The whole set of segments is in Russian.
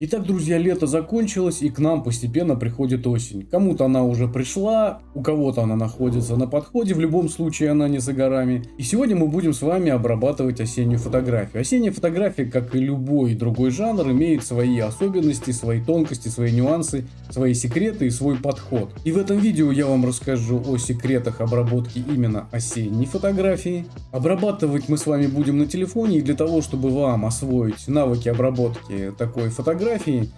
Итак, друзья, лето закончилось и к нам постепенно приходит осень. Кому-то она уже пришла, у кого-то она находится на подходе, в любом случае она не за горами. И сегодня мы будем с вами обрабатывать осеннюю фотографию. Осенняя фотография, как и любой другой жанр, имеет свои особенности, свои тонкости, свои нюансы, свои секреты и свой подход. И в этом видео я вам расскажу о секретах обработки именно осенней фотографии. Обрабатывать мы с вами будем на телефоне и для того, чтобы вам освоить навыки обработки такой фотографии, фотографии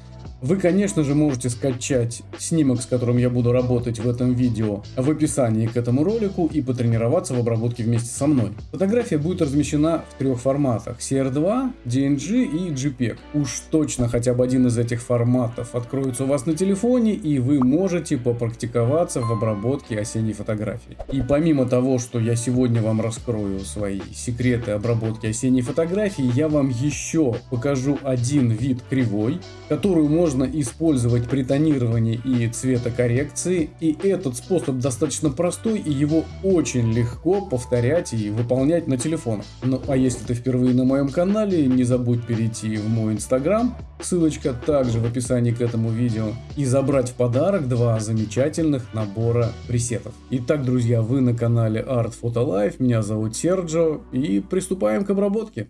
вы, конечно же, можете скачать снимок, с которым я буду работать в этом видео, в описании к этому ролику и потренироваться в обработке вместе со мной. Фотография будет размещена в трех форматах CR2, DNG и JPEG. Уж точно хотя бы один из этих форматов откроется у вас на телефоне и вы можете попрактиковаться в обработке осенней фотографии. И помимо того, что я сегодня вам раскрою свои секреты обработки осенней фотографии, я вам еще покажу один вид кривой, которую можно можно использовать при тонировании и цветокоррекции. И этот способ достаточно простой и его очень легко повторять и выполнять на телефонах. Ну а если ты впервые на моем канале, не забудь перейти в мой инстаграм, ссылочка также в описании к этому видео, и забрать в подарок два замечательных набора пресетов. Итак, друзья, вы на канале Art Photo Life, меня зовут Серджо, и приступаем к обработке.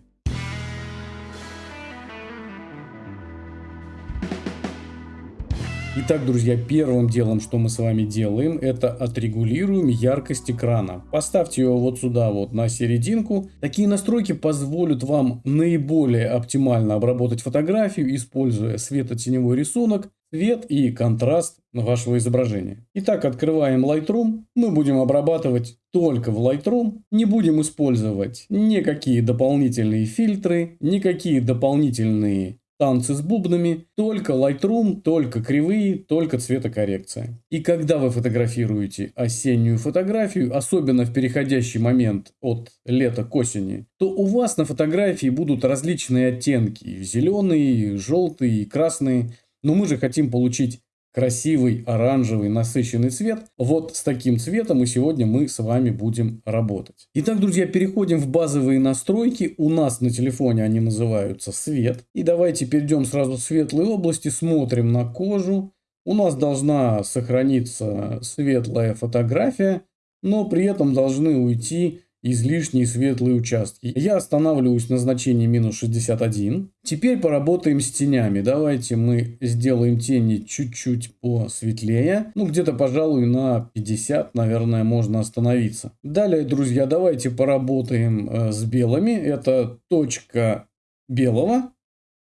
Итак, друзья, первым делом, что мы с вами делаем, это отрегулируем яркость экрана. Поставьте его вот сюда, вот на серединку. Такие настройки позволят вам наиболее оптимально обработать фотографию, используя светотеневой рисунок, цвет и контраст вашего изображения. Итак, открываем Lightroom. Мы будем обрабатывать только в Lightroom. Не будем использовать никакие дополнительные фильтры, никакие дополнительные танцы с бубнами, только Lightroom, только кривые, только цветокоррекция. И когда вы фотографируете осеннюю фотографию, особенно в переходящий момент от лета к осени, то у вас на фотографии будут различные оттенки. Зеленые, желтые, красные. Но мы же хотим получить красивый оранжевый насыщенный цвет. Вот с таким цветом и сегодня мы с вами будем работать. Итак, друзья, переходим в базовые настройки. У нас на телефоне они называются свет. И давайте перейдем сразу в светлые области, смотрим на кожу. У нас должна сохраниться светлая фотография, но при этом должны уйти излишние светлые участки. Я останавливаюсь на значении минус 61. Теперь поработаем с тенями. Давайте мы сделаем тени чуть-чуть посветлее. Ну, где-то, пожалуй, на 50, наверное, можно остановиться. Далее, друзья, давайте поработаем э, с белыми. Это точка белого.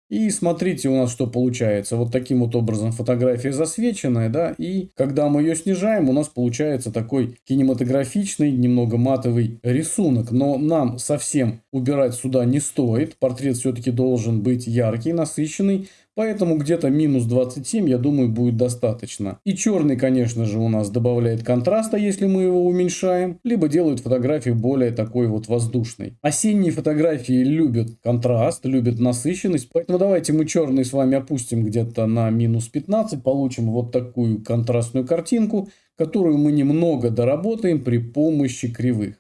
И смотрите у нас что получается. Вот таким вот образом фотография засвеченная, да, и когда мы ее снижаем, у нас получается такой кинематографичный, немного матовый рисунок. Но нам совсем убирать сюда не стоит. Портрет все-таки должен быть яркий, насыщенный. Поэтому где-то минус 27, я думаю, будет достаточно. И черный, конечно же, у нас добавляет контраста, если мы его уменьшаем, либо делает фотографию более такой вот воздушной. Осенние фотографии любят контраст, любят насыщенность, поэтому давайте мы черный с вами опустим где-то на минус 15, получим вот такую контрастную картинку, которую мы немного доработаем при помощи кривых.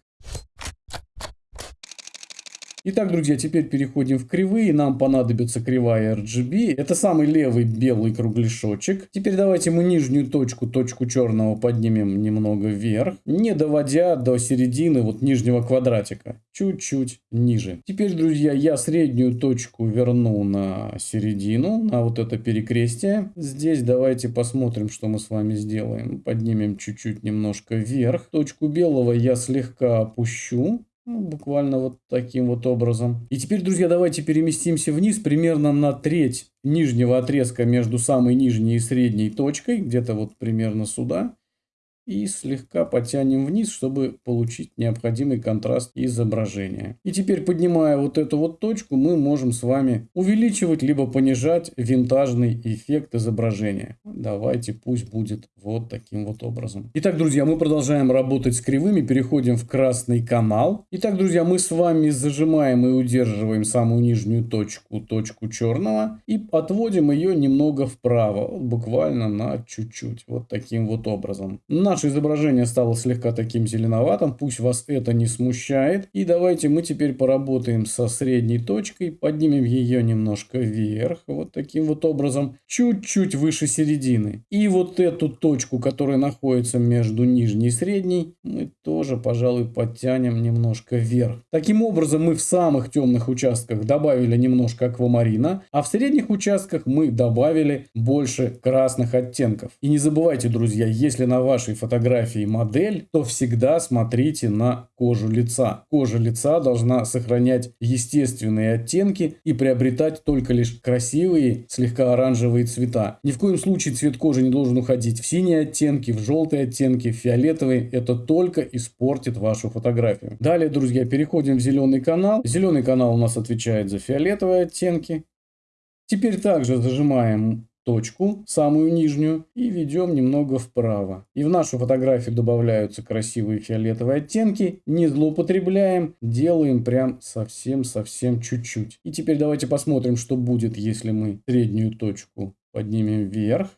Итак, друзья, теперь переходим в кривые. Нам понадобится кривая RGB. Это самый левый белый кругляшочек. Теперь давайте мы нижнюю точку, точку черного поднимем немного вверх, не доводя до середины вот нижнего квадратика. Чуть-чуть ниже. Теперь, друзья, я среднюю точку верну на середину, на вот это перекрестие. Здесь давайте посмотрим, что мы с вами сделаем. Поднимем чуть-чуть немножко вверх. Точку белого я слегка опущу. Ну, буквально вот таким вот образом. И теперь, друзья, давайте переместимся вниз примерно на треть нижнего отрезка между самой нижней и средней точкой. Где-то вот примерно сюда и слегка потянем вниз, чтобы получить необходимый контраст изображения. И теперь, поднимая вот эту вот точку, мы можем с вами увеличивать либо понижать винтажный эффект изображения. Давайте пусть будет вот таким вот образом. Итак, друзья, мы продолжаем работать с кривыми, переходим в красный канал. Итак, друзья, мы с вами зажимаем и удерживаем самую нижнюю точку, точку черного, и отводим ее немного вправо, буквально на чуть-чуть, вот таким вот образом. На наше изображение стало слегка таким зеленоватым, пусть вас это не смущает. И давайте мы теперь поработаем со средней точкой, поднимем ее немножко вверх, вот таким вот образом, чуть-чуть выше середины. И вот эту точку, которая находится между нижней и средней, мы тоже, пожалуй, подтянем немножко вверх. Таким образом, мы в самых темных участках добавили немножко аквамарина, а в средних участках мы добавили больше красных оттенков. И не забывайте, друзья, если на вашей фотографии модель, то всегда смотрите на кожу лица. Кожа лица должна сохранять естественные оттенки и приобретать только лишь красивые, слегка оранжевые цвета. Ни в коем случае цвет кожи не должен уходить в синие оттенки, в желтые оттенки, в фиолетовые. Это только испортит вашу фотографию. Далее, друзья, переходим в зеленый канал. Зеленый канал у нас отвечает за фиолетовые оттенки. Теперь также зажимаем точку, самую нижнюю, и ведем немного вправо. И в нашу фотографию добавляются красивые фиолетовые оттенки. Не злоупотребляем, делаем прям совсем-совсем чуть-чуть. И теперь давайте посмотрим, что будет, если мы среднюю точку поднимем вверх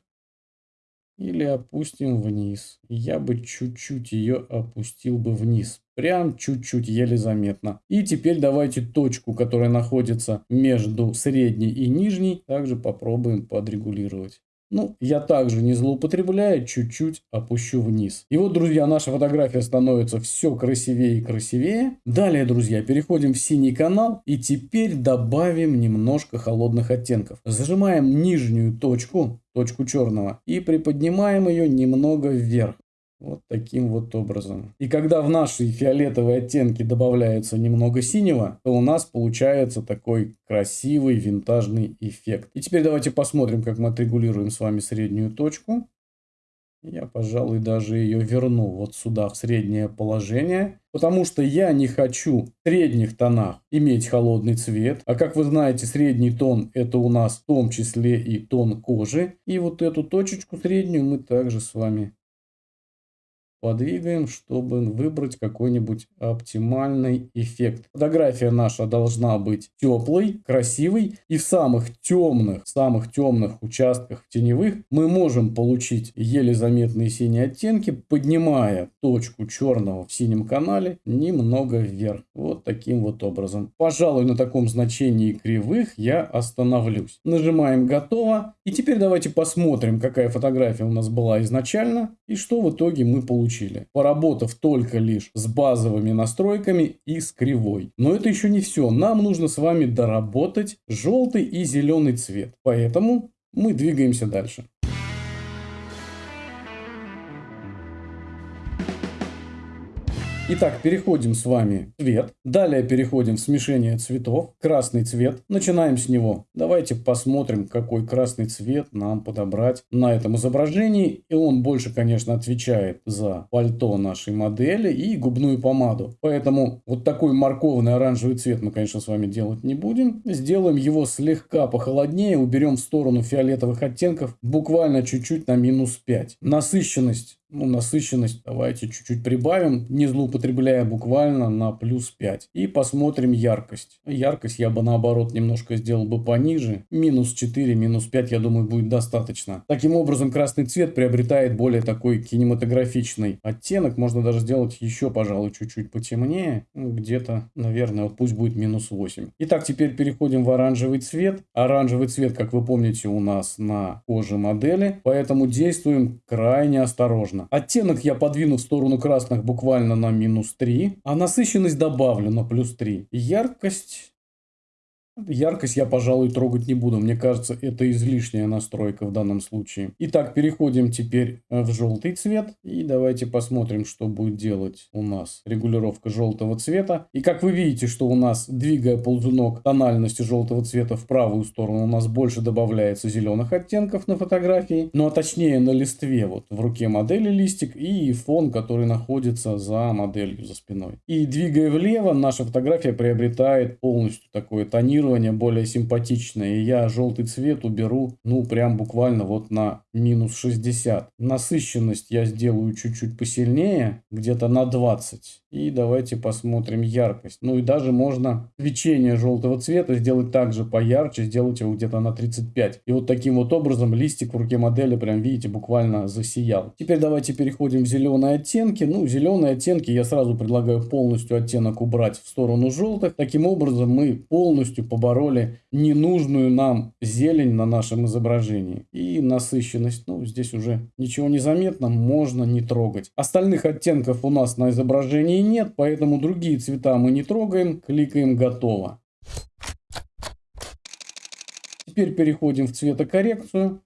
или опустим вниз. Я бы чуть-чуть ее опустил бы вниз. Прям чуть-чуть, еле заметно. И теперь давайте точку, которая находится между средней и нижней, также попробуем подрегулировать. Ну, я также не злоупотребляю, чуть-чуть опущу вниз. И вот, друзья, наша фотография становится все красивее и красивее. Далее, друзья, переходим в синий канал и теперь добавим немножко холодных оттенков. Зажимаем нижнюю точку, точку черного, и приподнимаем ее немного вверх. Вот таким вот образом. И когда в наши фиолетовые оттенки добавляется немного синего, то у нас получается такой красивый винтажный эффект. И теперь давайте посмотрим, как мы отрегулируем с вами среднюю точку. Я, пожалуй, даже ее верну вот сюда, в среднее положение. Потому что я не хочу в средних тонах иметь холодный цвет. А как вы знаете, средний тон это у нас в том числе и тон кожи. И вот эту точечку среднюю мы также с вами подвигаем, чтобы выбрать какой-нибудь оптимальный эффект. Фотография наша должна быть теплой, красивой. И в самых темных, самых темных участках теневых мы можем получить еле заметные синие оттенки, поднимая точку черного в синем канале немного вверх. Вот таким вот образом. Пожалуй, на таком значении кривых я остановлюсь. Нажимаем «Готово». И теперь давайте посмотрим, какая фотография у нас была изначально и что в итоге мы получили получили, поработав только лишь с базовыми настройками и с кривой. Но это еще не все. Нам нужно с вами доработать желтый и зеленый цвет. Поэтому мы двигаемся дальше. Итак, переходим с вами в цвет. Далее переходим в смешение цветов. Красный цвет. Начинаем с него. Давайте посмотрим, какой красный цвет нам подобрать на этом изображении. И он больше, конечно, отвечает за пальто нашей модели и губную помаду. Поэтому вот такой морковный оранжевый цвет мы, конечно, с вами делать не будем. Сделаем его слегка похолоднее. Уберем в сторону фиолетовых оттенков буквально чуть-чуть на минус 5. Насыщенность ну, насыщенность давайте чуть-чуть прибавим, не злоупотребляя буквально на плюс 5. И посмотрим яркость. Яркость я бы наоборот немножко сделал бы пониже. Минус 4, минус 5, я думаю, будет достаточно. Таким образом, красный цвет приобретает более такой кинематографичный оттенок. Можно даже сделать еще, пожалуй, чуть-чуть потемнее. Ну, где-то, наверное, вот пусть будет минус 8. Итак, теперь переходим в оранжевый цвет. Оранжевый цвет, как вы помните, у нас на коже модели. Поэтому действуем крайне осторожно можно. Оттенок я подвину в сторону красных буквально на минус 3, а насыщенность добавлю на плюс 3. Яркость Яркость я, пожалуй, трогать не буду. Мне кажется, это излишняя настройка в данном случае. Итак, переходим теперь э, в желтый цвет. И давайте посмотрим, что будет делать у нас регулировка желтого цвета. И как вы видите, что у нас, двигая ползунок тональности желтого цвета в правую сторону, у нас больше добавляется зеленых оттенков на фотографии. Ну а точнее на листве, вот в руке модели листик и фон, который находится за моделью, за спиной. И двигая влево, наша фотография приобретает полностью такое тонирование тонирование более симпатичное. И я желтый цвет уберу, ну, прям буквально вот на минус 60. Насыщенность я сделаю чуть-чуть посильнее, где-то на 20. И давайте посмотрим яркость. Ну и даже можно свечение желтого цвета сделать также поярче, сделать его где-то на 35. И вот таким вот образом листик в руке модели, прям видите, буквально засиял. Теперь давайте переходим в зеленые оттенки. Ну, зеленые оттенки я сразу предлагаю полностью оттенок убрать в сторону желтых. Таким образом мы полностью побороли ненужную нам зелень на нашем изображении. И насыщенность, ну, здесь уже ничего не заметно, можно не трогать. Остальных оттенков у нас на изображении нет, поэтому другие цвета мы не трогаем, кликаем «Готово». Теперь переходим в цветокоррекцию.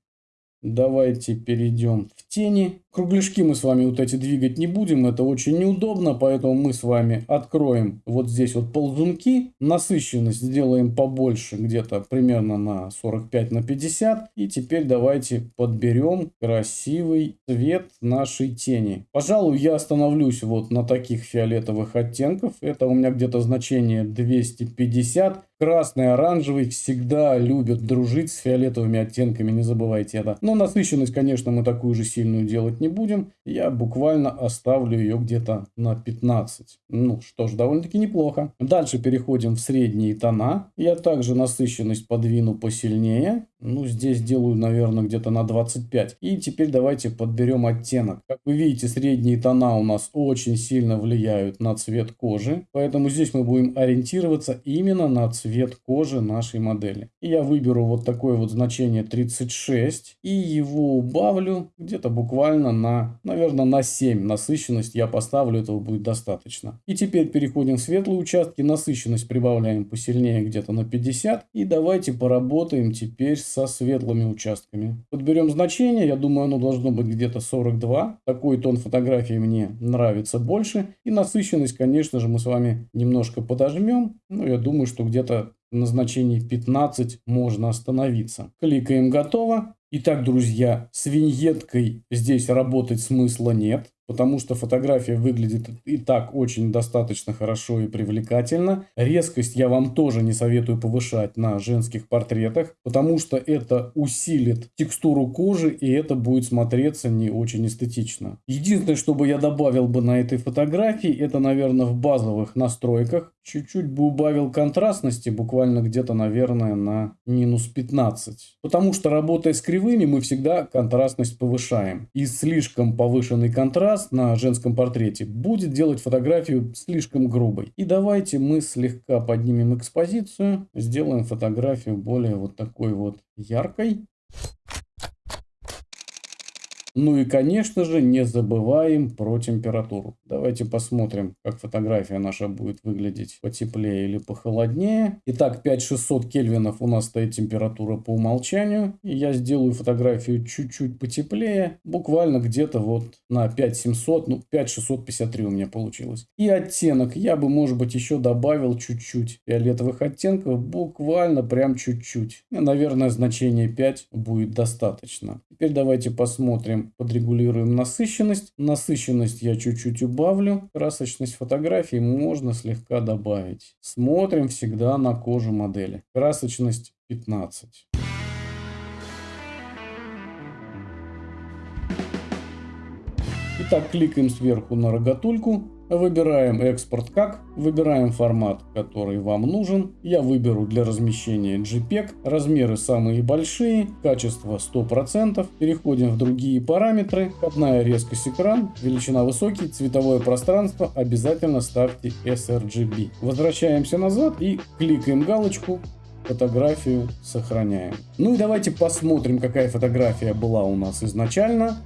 Давайте перейдем в тени. Кругляшки мы с вами вот эти двигать не будем, это очень неудобно, поэтому мы с вами откроем вот здесь вот ползунки, насыщенность сделаем побольше, где-то примерно на 45 на 50. И теперь давайте подберем красивый цвет нашей тени. Пожалуй, я остановлюсь вот на таких фиолетовых оттенков. Это у меня где-то значение 250. Красный, оранжевый всегда любят дружить с фиолетовыми оттенками, не забывайте это. Но насыщенность, конечно, мы такую же сильную делать не будем. Я буквально оставлю ее где-то на 15. Ну что ж, довольно-таки неплохо. Дальше переходим в средние тона. Я также насыщенность подвину посильнее. Ну, здесь делаю, наверное, где-то на 25. И теперь давайте подберем оттенок. Как вы видите, средние тона у нас очень сильно влияют на цвет кожи. Поэтому здесь мы будем ориентироваться именно на цвет кожи нашей модели. И я выберу вот такое вот значение 36. И его убавлю где-то буквально на, наверное, на 7. Насыщенность я поставлю, этого будет достаточно. И теперь переходим в светлые участки. Насыщенность прибавляем посильнее где-то на 50. И давайте поработаем теперь со светлыми участками. Подберем значение, я думаю, оно должно быть где-то 42. Такой тон фотографии мне нравится больше. И насыщенность, конечно же, мы с вами немножко подожмем. Ну, я думаю, что где-то на значении 15 можно остановиться. Кликаем «Готово». Итак, друзья, с виньеткой здесь работать смысла нет потому что фотография выглядит и так очень достаточно хорошо и привлекательно. Резкость я вам тоже не советую повышать на женских портретах, потому что это усилит текстуру кожи и это будет смотреться не очень эстетично. Единственное, что бы я добавил бы на этой фотографии, это, наверное, в базовых настройках. Чуть-чуть бы убавил контрастности, буквально где-то, наверное, на минус 15. Потому что работая с кривыми, мы всегда контрастность повышаем. И слишком повышенный контраст контраст на женском портрете будет делать фотографию слишком грубой. И давайте мы слегка поднимем экспозицию, сделаем фотографию более вот такой вот яркой. Ну и, конечно же, не забываем про температуру. Давайте посмотрим, как фотография наша будет выглядеть потеплее или похолоднее. Итак, 5600 кельвинов у нас стоит температура по умолчанию. Я сделаю фотографию чуть-чуть потеплее, буквально где-то вот на 5700, ну 5653 у меня получилось. И оттенок я бы, может быть, еще добавил чуть-чуть фиолетовых оттенков, буквально прям чуть-чуть. Наверное, значение 5 будет достаточно. Теперь давайте посмотрим подрегулируем насыщенность. Насыщенность я чуть-чуть убавлю. Красочность фотографии можно слегка добавить. Смотрим всегда на кожу модели. Красочность 15. Итак, кликаем сверху на рогатульку. Выбираем экспорт как, выбираем формат, который вам нужен. Я выберу для размещения JPEG, размеры самые большие, качество 100%. Переходим в другие параметры, входная резкость экран, величина высокий, цветовое пространство, обязательно ставьте sRGB. Возвращаемся назад и кликаем галочку фотографию сохраняем. Ну и давайте посмотрим, какая фотография была у нас изначально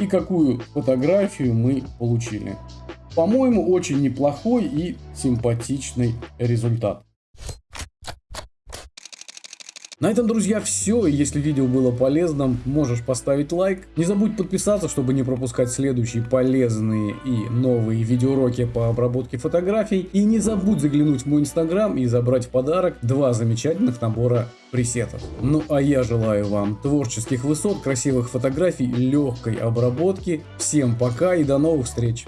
и какую фотографию мы получили. По-моему, очень неплохой и симпатичный результат. На этом, друзья, все. Если видео было полезным, можешь поставить лайк. Не забудь подписаться, чтобы не пропускать следующие полезные и новые видеоуроки по обработке фотографий. И не забудь заглянуть в мой инстаграм и забрать в подарок два замечательных набора пресетов. Ну а я желаю вам творческих высот, красивых фотографий, легкой обработки. Всем пока и до новых встреч!